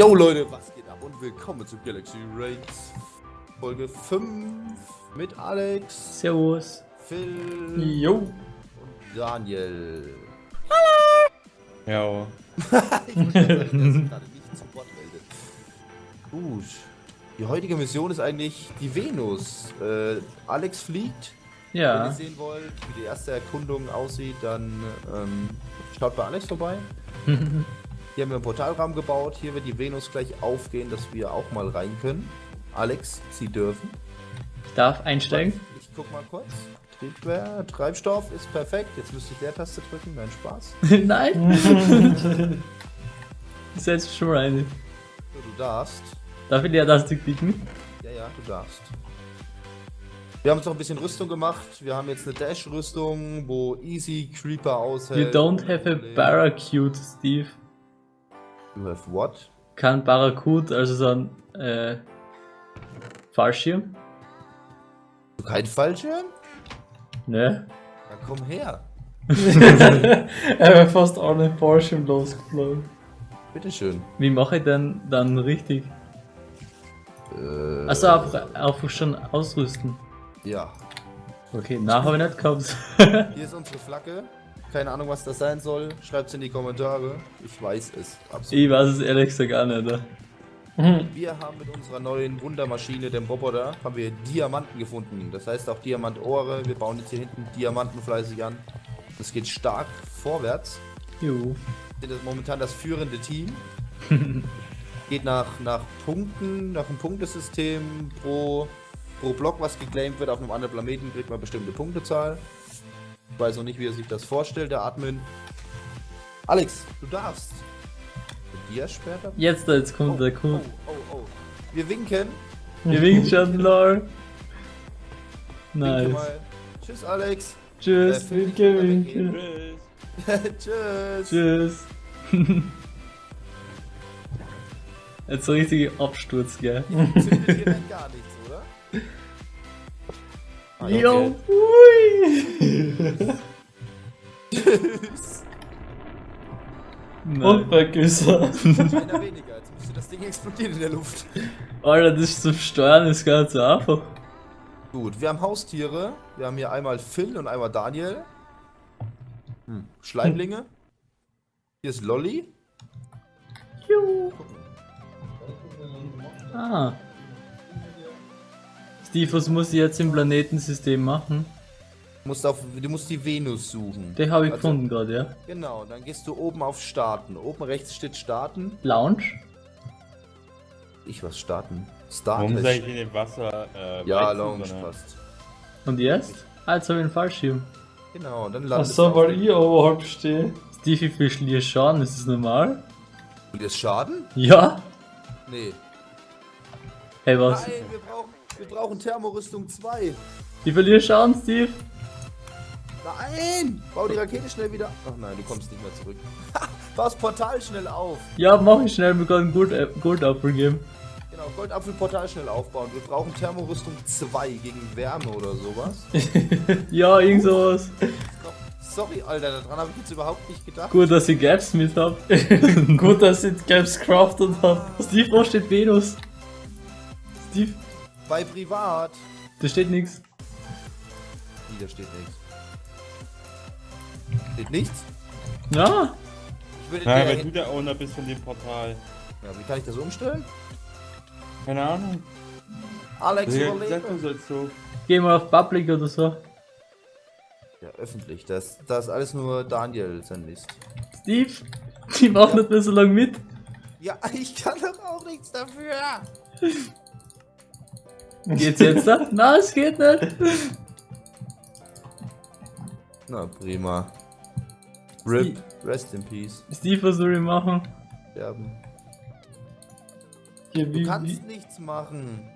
Yo Leute, was geht ab und willkommen zu Galaxy Raids Folge 5 mit Alex, Servus. Phil Jo. und Daniel. Ja. ich muss gerade nicht zu Wort meldet. Gut. Die heutige Mission ist eigentlich die Venus. Äh, Alex fliegt. Wenn ihr Ja. sehen wollt, wie die erste Erkundung aussieht, dann ähm, schaut bei Alex vorbei. Hier haben wir einen Portalraum gebaut. Hier wird die Venus gleich aufgehen, dass wir auch mal rein können. Alex, Sie dürfen. Ich darf einsteigen. Ich guck mal kurz. Triebwerk, Treibstoff ist perfekt. Jetzt müsste ich Leertaste drücken. Nein, Spaß. Nein. Setz schon rein. So, du darfst. Darf ich dir das klicken? Ja, ja, du darfst. Wir haben uns noch ein bisschen Rüstung gemacht. Wir haben jetzt eine Dash-Rüstung, wo Easy Creeper You aushält. don't have a Barracuda, Steve. You have what? Kein Barracuda, also so ein äh, Fallschirm? Kein Fallschirm? Ne? Dann komm her. Er wäre fast alle Fallschirm losgeflogen. Bitteschön. Wie mache ich denn dann richtig? Äh, Also einfach, einfach schon ausrüsten. Ja. Okay, nach habe ich nicht gehabt. Hier ist unsere Flagge. Keine Ahnung, was das sein soll. Schreibt's in die Kommentare. Ich weiß es. Absolut. ich weiß es ehrlich gesagt auch nicht. Wir haben mit unserer neuen Wundermaschine, dem Roboter, haben wir Diamanten gefunden. Das heißt auch Diamantohre. Wir bauen jetzt hier hinten Diamanten fleißig an. Das geht stark vorwärts. Jo. Wir sind momentan das führende Team. Geht nach, nach Punkten, nach einem Punktesystem. Pro, pro Block, was geclaimed wird auf einem anderen Planeten, kriegt man bestimmte Punktezahl. Ich weiß noch nicht, wie er sich das vorstellt, der Admin. Alex, du darfst. Mit dir später? Jetzt, jetzt kommt der oh, Code. oh, oh. Wir winken. Wir winken schon, lol. Winke Nice. mal. Tschüss, Alex. Tschüss. Äh, Winke, winke. Tschüss. Tschüss. Jetzt so richtig Absturz, gell? Zündet hier dann gar nichts, oder? Okay. Jo, ui. Tschüss. Und weg ist er. Einer weniger. Jetzt müsste das Ding explodieren in der Luft. Alter, das zum Steuern ist gar nicht so einfach. Gut, wir haben Haustiere. Wir haben hier einmal Phil und einmal Daniel. Hm. Schleimlinge. Hier ist Lolly. Juhu. Ah. Steve, was muss ich jetzt im Planetensystem machen? Du musst, auf, du musst die Venus suchen. Den habe ich Also- gefunden gerade, ja. Genau, dann gehst du oben auf Starten. Oben rechts steht Starten. Lounge? Ich was starten? Warum Starten. sag ich in dem Wasser? Äh, Ja, Weizen, Lounge sondern- passt. Und jetzt? Ah, jetzt habe ich einen Fallschirm. Genau, dann landest so, du weil ich oberhalb stehe. Steve, wie viel verliere Schaden? Ist das normal? Will das Schaden? Ja? Nee. Hey, was? Nein, wir brauchen, wir brauchen Thermorüstung 2. Ich verliere Schaden, Steve? Nein! Bau die Rakete schnell wieder. Ach nein, du kommst nicht mehr zurück. Bau das Portal schnell auf. Ja, mach ich schnell, gerade einen Gold, äh, Goldapfel geben. Genau, Goldapfelportal schnell aufbauen. Wir brauchen Thermorüstung 2 gegen Wärme oder sowas. Ja, irgend sowas. Sorry, Alter, daran habe ich jetzt überhaupt nicht gedacht. Gut, dass ich Gaps mit hab. Gut, dass ich Gaps crafted habe. Steve, wo steht Venus? Steve, Bei Privat. da steht nichts. Wie, da steht nichts. Steht nichts? Ja, Ich würde Ja, weil du der Owner bist von dem Portal. ja, wie kann ich das umstellen? Keine Ahnung. Alex, du sollst so. geh mal auf Public oder so. Ja, öffentlich. Das, das ist alles nur Daniel sein Mist. Steve, die machen nicht mehr so lange mit. Ja, ich kann doch auch nichts dafür. Geht's jetzt da? Na, es geht nicht. Na, prima. RIP. Rest in peace. Steve, was soll ich machen? Sterben. Hier, Du wie, kannst wie, nichts machen.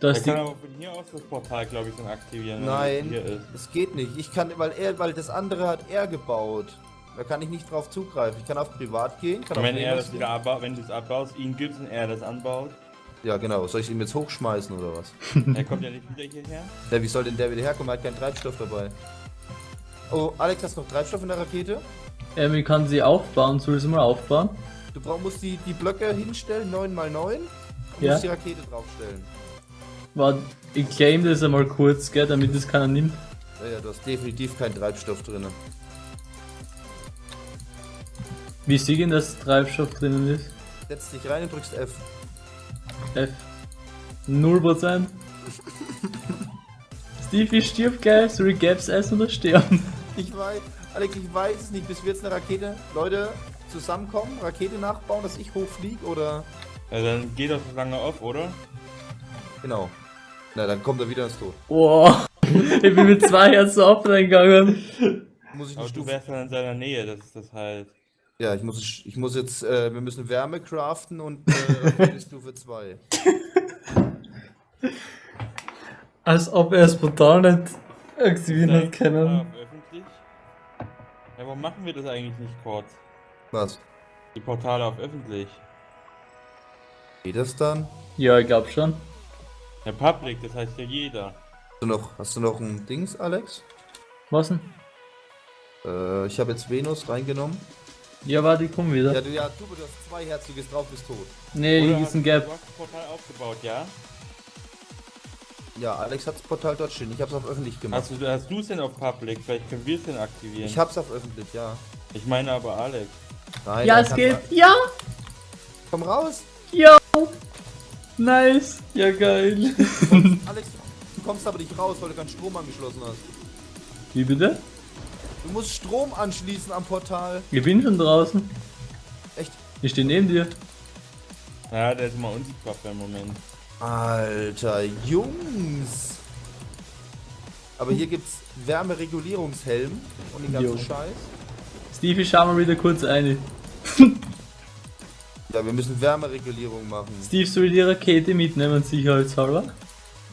Da Er kann aber von hier aus das Portal, glaube ich, dann aktivieren. wenn Nein, es Hier ist. es geht nicht. Ich kann, weil er, weil das andere hat er gebaut. Da kann ich nicht drauf zugreifen. Ich kann auf Privat gehen, kann wenn er das wieder abbaut, wenn du es abbaust, ihn gibst und er das anbaut, Ja, genau. Soll ich ihn jetzt hochschmeißen oder was? er kommt ja nicht wieder hierher. Ja, wie soll denn der wieder herkommen? Er hat keinen Treibstoff dabei. Oh, Alex, hast du noch Treibstoff in der Rakete? ähm, ich kann sie aufbauen. Soll ich sie mal aufbauen? Du brauch, musst die, die Blöcke hinstellen, 9 x 9 und Ja. musst die Rakete draufstellen. Warte, ich claim das einmal kurz, gell, damit das keiner nimmt. Ja, ja, du hast definitiv keinen Treibstoff drin. Wie denn, dass Treibstoff drinnen ist? Setz dich rein und drückst F. F. 0%. Stevie stirbt gleich, soll ich Gaps essen oder sterben? Ich weiß, Alex, ich weiß es nicht, bis wir jetzt eine Rakete, Leute, zusammenkommen, Rakete nachbauen, dass ich hochfliege oder. Ja, dann geht so lange auf, oder? Genau. Na, dann kommt er wieder ins Tod. Boah, ich bin mit zwei Herzen auf reingegangen. Muss ich Aber eine du Stufe. wärst dann in seiner Nähe, das ist das halt. Ja, ich muss, ich muss jetzt, äh, wir müssen Wärme craften und äh, Stufe 2. Als ob er es brutal nicht aktivieren hat Vielleicht können. auf öffentlich. Ja, warum machen wir das eigentlich nicht kurz? Was? Die Portale auf öffentlich. Geht das dann? Ja, ich glaub schon. Ja, Public, das heißt ja jeder. Hast du noch, hast du noch ein Dings, Alex? Was denn? Äh, ich habe jetzt Venus reingenommen. Ja, warte, ich komm wieder. Ja, du, ja, du, du hast zwei Herziges drauf, bist tot. Nee, hier Oder ist ein Gap. Du hast das Portal aufgebaut, ja? Ja, Alex hat das Portal dort stehen. Ich hab's auf öffentlich gemacht. Hast du hast denn auf Public? Vielleicht können wir es denn aktivieren. Ich hab's auf öffentlich, ja. ich meine aber Alex. Nein, Ja, es geht. Ja, Komm raus! ja. Nice. Ja, geil. Alex, du kommst aber nicht raus, weil du keinen Strom angeschlossen hast. Wie bitte? Du musst Strom anschließen am Portal. Ich bin schon draußen. Echt? Ich stehe neben dir. Ja, der ist immer unsichtbar für einen Moment. Alter, Jungs! Aber hier gibt's Wärmeregulierungshelm und den ganzen Jo. Scheiß. Stevie, schau mal wieder kurz eine. Ja, wir müssen Wärmeregulierung machen. Steve soll die Rakete mitnehmen, sicherheitshalber.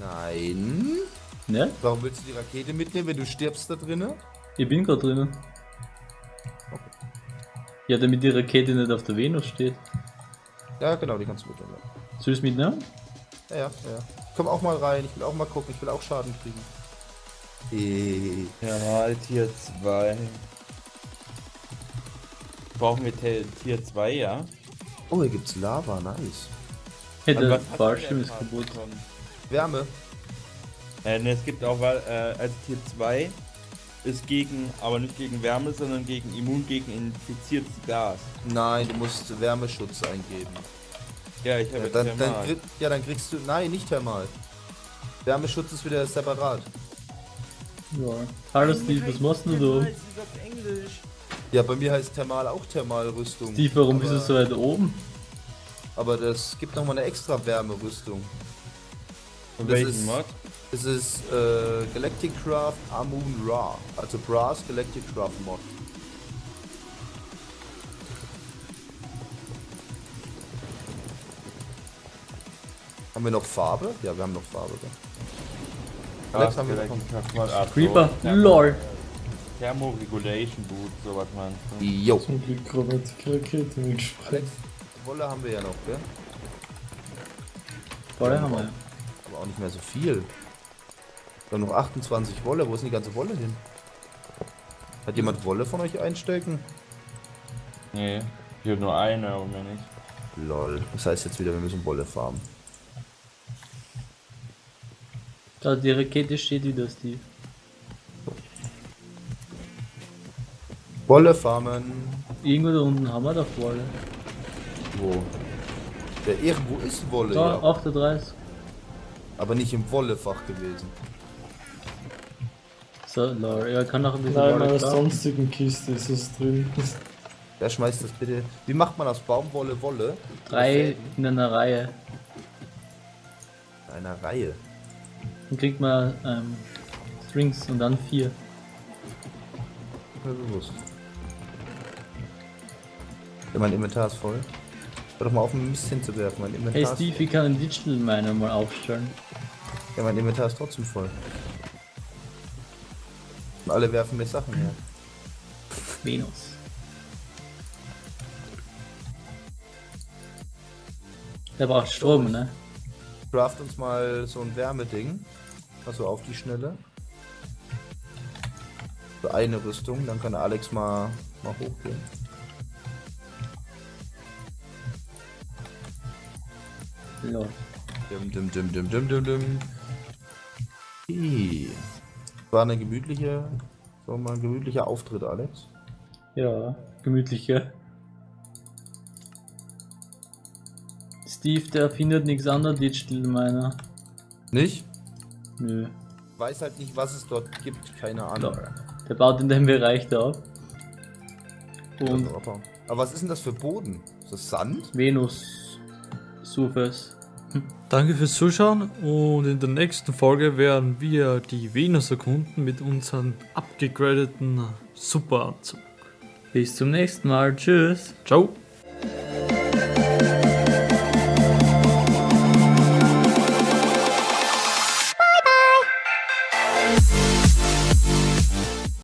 Nein. Ne? Warum willst du die Rakete mitnehmen, wenn du stirbst da drinnen? Ich bin gerade drinnen. Ja, damit die Rakete nicht auf der Venus steht. Ja, genau, die kannst du mitnehmen. Soll ich es mitnehmen? Ja, ja, ja. Ich komm auch mal rein, ich will auch mal gucken, ich will auch Schaden kriegen. Eh. Ja, mal Tier 2. Brauchen wir Tier 2, ja? Oh, hier gibt's Lava, nice. Hey, der Fallschirm ist kaputt. Wärme. Äh, ne, es gibt auch, weil, äh, also Tier 2 ist gegen, aber nicht gegen Wärme, sondern gegen immun gegen infiziertes Gas. Nein, du musst Wärmeschutz eingeben. Ja, ich Ja, habe dann, jetzt dann, Thermal. krieg, ja, dann kriegst du. Nein, nicht Thermal. Wärmeschutz ist wieder separat. Ja. Hallo Steve, was machst denn du da? Ja, bei mir heißt Thermal auch Thermalrüstung. Steve, warum aber, bist du so weit oben? Aber das gibt nochmal eine extra Wärmerüstung. Von welchem ist- Mod? Das ist äh, Galactic Craft Amun Ra. Also Brass Galactic Craft Mod. Haben wir noch Farbe? Ja, wir haben noch Farbe. Gell? Alex, haben wir noch Creeper? LOL. Thermoregulation Boot, sowas meinst du? Jo. Zum Glück die Rakete mitgesprungen. Alex, Wolle haben wir ja noch, gell? Voll haben wir. Aber auch nicht mehr so viel. Wir haben noch 28 Wolle. Wo ist denn die ganze Wolle hin? Hat jemand Wolle von euch einstecken? Nee, ich habe nur eine, aber mehr nicht. Lol. Das heißt jetzt wieder, wir müssen Wolle farmen. Da, die Rakete steht wieder, Steve. Wolle farmen. Irgendwo da unten haben wir doch Wolle. Wo? Ja, irgendwo ist Wolle, Da, ja. 38. Aber nicht im Wollefach gewesen. So, lol. Ja, kann noch ein bisschen Nein, in meiner sonstigen Kiste ist es drin. Wer schmeißt das bitte? Wie macht man aus Baumwolle Wolle? Drei in einer Reihe. In einer Reihe. Dann kriegt man ähm, Strings und dann vier. Mir bewusst. Ja, mein Inventar ist voll. Hör doch mal auf, ein Mist hinzuwerfen. Mein Inventar, Hey ist, Steve, ich kann einen Digital Miner mal aufstellen. ja, mein Inventar ist trotzdem voll. Und alle werfen mir Sachen her. Venus. Der braucht Strom, ne? Craft uns mal so ein Wärmeding. Also auf die Schnelle. So eine Rüstung, dann kann Alex mal, mal hochgehen. Lol. Dim, dim, dim, dim, dim, dim, dim. Okay. War eine gemütliche, so mal ein gemütlicher Auftritt, Alex. Ja, gemütlicher. Steve, der findet nichts an der Digital Miner. Nicht? Nö. Weiß halt nicht, was es dort gibt, keine Ahnung. Der baut in dem Bereich da ab. Und Aber was ist denn das für Boden? Ist das Sand? Venus Surface. Danke fürs Zuschauen und in der nächsten Folge werden wir die Venus erkunden mit unserem abgegradeten Superanzug. Bis zum nächsten Mal. Tschüss. Ciao!